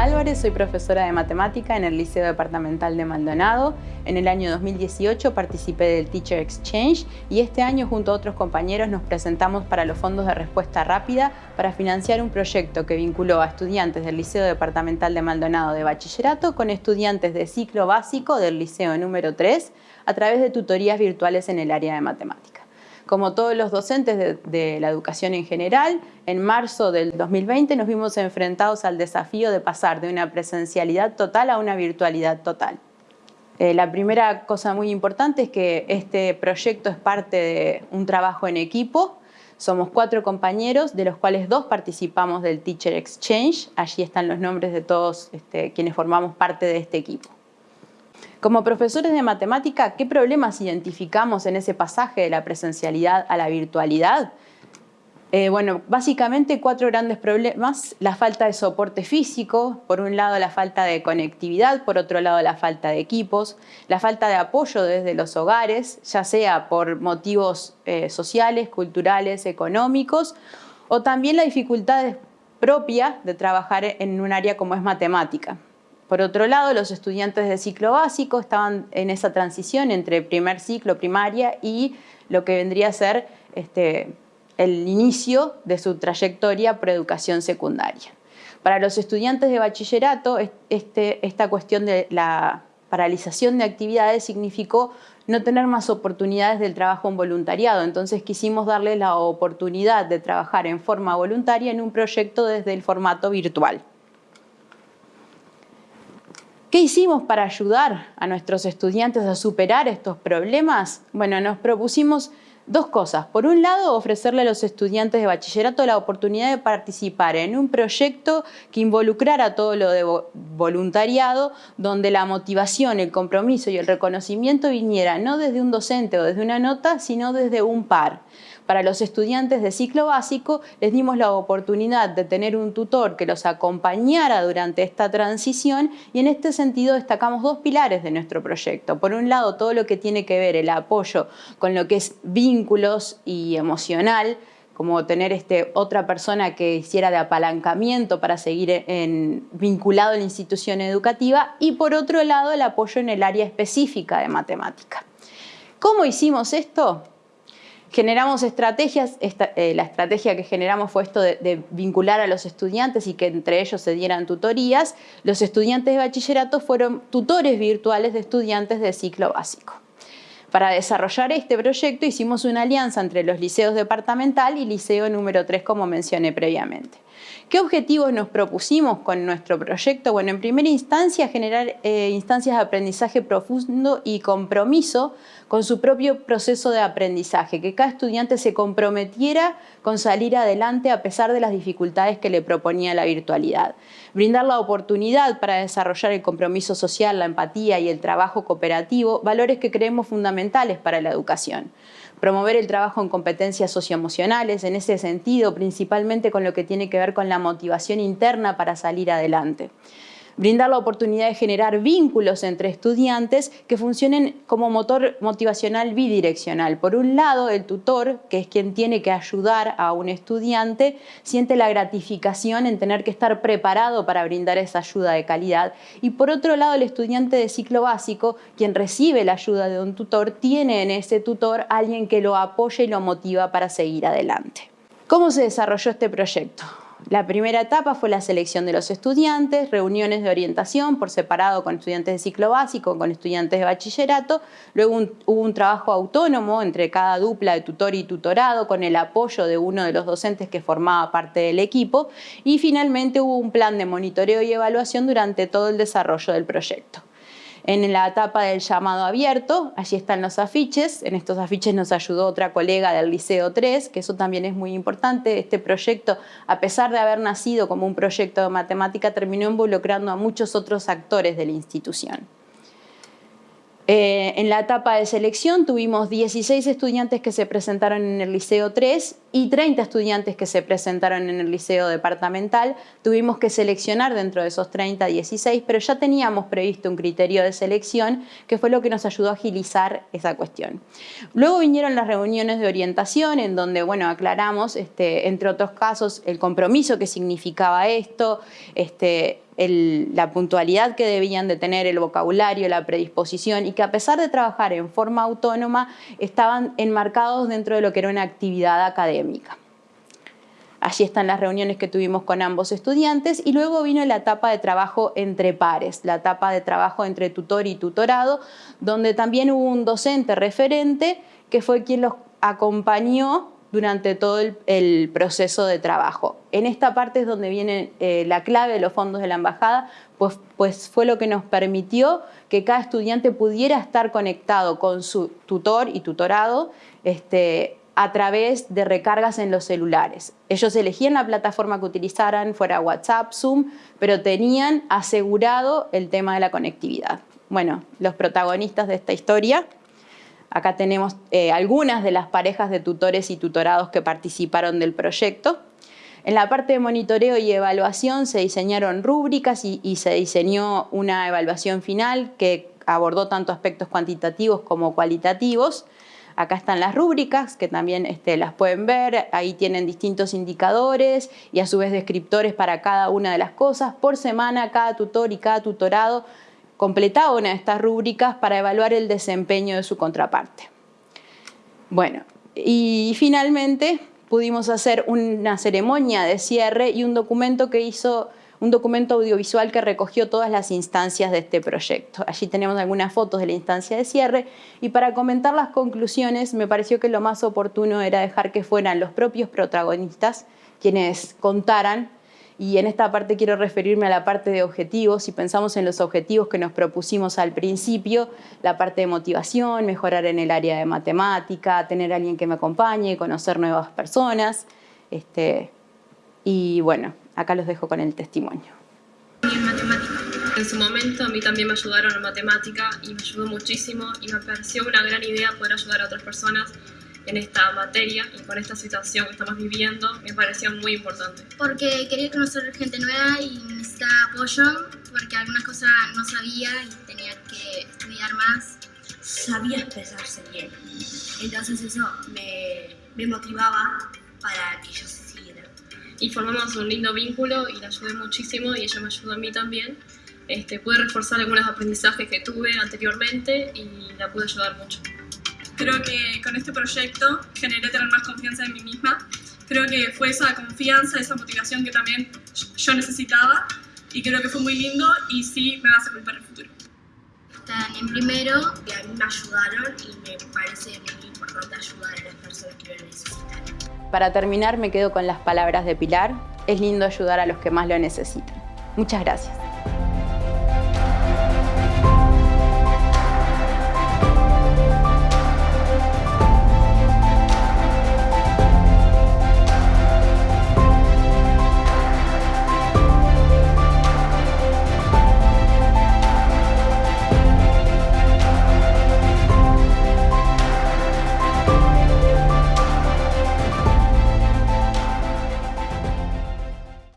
Álvarez, soy profesora de matemática en el Liceo Departamental de Maldonado. En el año 2018 participé del Teacher Exchange y este año junto a otros compañeros nos presentamos para los fondos de respuesta rápida para financiar un proyecto que vinculó a estudiantes del Liceo Departamental de Maldonado de Bachillerato con estudiantes de ciclo básico del Liceo número 3 a través de tutorías virtuales en el área de matemática. Como todos los docentes de, la educación en general, en marzo del 2020 nos vimos enfrentados al desafío de pasar de una presencialidad total a una virtualidad total. Eh, la primera cosa muy importante es que este proyecto es parte de un trabajo en equipo. Somos cuatro compañeros, de los cuales dos participamos del Teacher Exchange. Allí están los nombres de todos este, quienes formamos parte de este equipo. Como profesores de matemática, ¿qué problemas identificamos en ese pasaje de la presencialidad a la virtualidad? Eh, bueno, básicamente cuatro grandes problemas. La falta de soporte físico, por un lado la falta de conectividad, por otro lado la falta de equipos, la falta de apoyo desde los hogares, ya sea por motivos eh, sociales, culturales, económicos, o también la dificultad propia de trabajar en un área como es matemática. Por otro lado, los estudiantes de ciclo básico estaban en esa transición entre primer ciclo, primaria, y lo que vendría a ser este, el inicio de su trayectoria por educación secundaria. Para los estudiantes de bachillerato, este, esta cuestión de la paralización de actividades significó no tener más oportunidades del trabajo en voluntariado. Entonces quisimos darle la oportunidad de trabajar en forma voluntaria en un proyecto desde el formato virtual. ¿Qué hicimos para ayudar a nuestros estudiantes a superar estos problemas? Bueno, nos propusimos dos cosas. Por un lado, ofrecerle a los estudiantes de bachillerato la oportunidad de participar en un proyecto que involucrara todo lo de voluntariado, donde la motivación, el compromiso y el reconocimiento viniera no desde un docente o desde una nota, sino desde un par. Para los estudiantes de ciclo básico les dimos la oportunidad de tener un tutor que los acompañara durante esta transición y en este sentido destacamos dos pilares de nuestro proyecto. Por un lado, todo lo que tiene que ver el apoyo con lo que es vínculos y emocional, como tener este, otra persona que hiciera de apalancamiento para seguir vinculado a la institución educativa y por otro lado el apoyo en el área específica de matemática. ¿Cómo hicimos esto? Generamos estrategias, eh, la estrategia que generamos fue esto de, vincular a los estudiantes y que entre ellos se dieran tutorías. Los estudiantes de bachillerato fueron tutores virtuales de estudiantes de ciclo básico. Para desarrollar este proyecto hicimos una alianza entre los liceos departamental y liceo número 3, como mencioné previamente. ¿Qué objetivos nos propusimos con nuestro proyecto? Bueno, en primera instancia, generar eh, instancias de aprendizaje profundo y compromiso con su propio proceso de aprendizaje, que cada estudiante se comprometiera con salir adelante a pesar de las dificultades que le proponía la virtualidad. Brindar la oportunidad para desarrollar el compromiso social, la empatía y el trabajo cooperativo, valores que creemos fundamentales para la educación promover el trabajo en competencias socioemocionales, en ese sentido, principalmente con lo que tiene que ver con la motivación interna para salir adelante brindar la oportunidad de generar vínculos entre estudiantes que funcionen como motor motivacional bidireccional. Por un lado, el tutor, que es quien tiene que ayudar a un estudiante, siente la gratificación en tener que estar preparado para brindar esa ayuda de calidad. Y por otro lado, el estudiante de ciclo básico, quien recibe la ayuda de un tutor, tiene en ese tutor alguien que lo apoya y lo motiva para seguir adelante. ¿Cómo se desarrolló este proyecto? La primera etapa fue la selección de los estudiantes, reuniones de orientación por separado con estudiantes de ciclo básico, con estudiantes de bachillerato. Luego hubo un trabajo autónomo entre cada dupla de tutor y tutorado con el apoyo de uno de los docentes que formaba parte del equipo. Y finalmente hubo un plan de monitoreo y evaluación durante todo el desarrollo del proyecto. En la etapa del llamado abierto, allí están los afiches. En estos afiches nos ayudó otra colega del Liceo 3, que eso también es muy importante. Este proyecto, a pesar de haber nacido como un proyecto de matemática, terminó involucrando a muchos otros actores de la institución. Eh, en la etapa de selección tuvimos 16 estudiantes que se presentaron en el Liceo 3 y 30 estudiantes que se presentaron en el Liceo Departamental. Tuvimos que seleccionar dentro de esos 30, 16, pero ya teníamos previsto un criterio de selección que fue lo que nos ayudó a agilizar esa cuestión. Luego vinieron las reuniones de orientación en donde bueno, aclaramos, este, entre otros casos, el compromiso que significaba esto, este, la puntualidad que debían de tener, el vocabulario, la predisposición y que a pesar de trabajar en forma autónoma estaban enmarcados dentro de lo que era una actividad académica. Allí están las reuniones que tuvimos con ambos estudiantes y luego vino la etapa de trabajo entre pares, la etapa de trabajo entre tutor y tutorado, donde también hubo un docente referente que fue quien los acompañó durante todo el, proceso de trabajo. En esta parte es donde viene eh, la clave de los fondos de la embajada, pues, pues fue lo que nos permitió que cada estudiante pudiera estar conectado con su tutor y tutorado este, a través de recargas en los celulares. Ellos elegían la plataforma que utilizaran, fuera WhatsApp, Zoom, pero tenían asegurado el tema de la conectividad. Bueno, los protagonistas de esta historia, acá tenemos eh, algunas de las parejas de tutores y tutorados que participaron del proyecto. En la parte de monitoreo y evaluación se diseñaron rúbricas y, y se diseñó una evaluación final que abordó tanto aspectos cuantitativos como cualitativos. Acá están las rúbricas, que también este, las pueden ver. Ahí tienen distintos indicadores y a su vez descriptores para cada una de las cosas. Por semana, cada tutor y cada tutorado completaba una de estas rúbricas para evaluar el desempeño de su contraparte. Bueno, y finalmente pudimos hacer una ceremonia de cierre y un documento que hizo un documento audiovisual que recogió todas las instancias de este proyecto. Allí tenemos algunas fotos de la instancia de cierre y para comentar las conclusiones me pareció que lo más oportuno era dejar que fueran los propios protagonistas quienes contaran y en esta parte quiero referirme a la parte de objetivos. Si pensamos en los objetivos que nos propusimos al principio, la parte de motivación, mejorar en el área de matemática, tener a alguien que me acompañe, conocer nuevas personas. Este, y bueno, Acá los dejo con el testimonio. En matemática. En su momento a mí también me ayudaron en matemática y me ayudó muchísimo y me pareció una gran idea poder ayudar a otras personas en esta materia y con esta situación que estamos viviendo me pareció muy importante. Porque quería conocer gente nueva y necesitaba apoyo porque algunas cosas no sabía y tenía que estudiar más. Sabía expresarse bien, entonces eso me, me motivaba y formamos un lindo vínculo y la ayudé muchísimo y ella me ayudó a mí también. Este, pude reforzar algunos aprendizajes que tuve anteriormente y la pude ayudar mucho. Creo que con este proyecto generé tener más confianza en mí misma. Creo que fue esa confianza, esa motivación que también yo necesitaba y creo que fue muy lindo y sí me va a servir para el futuro. Están en primero y a mí me ayudaron y me parece muy importante ayudar a las personas que lo necesitan. Para terminar me quedo con las palabras de Pilar, es lindo ayudar a los que más lo necesitan. Muchas gracias.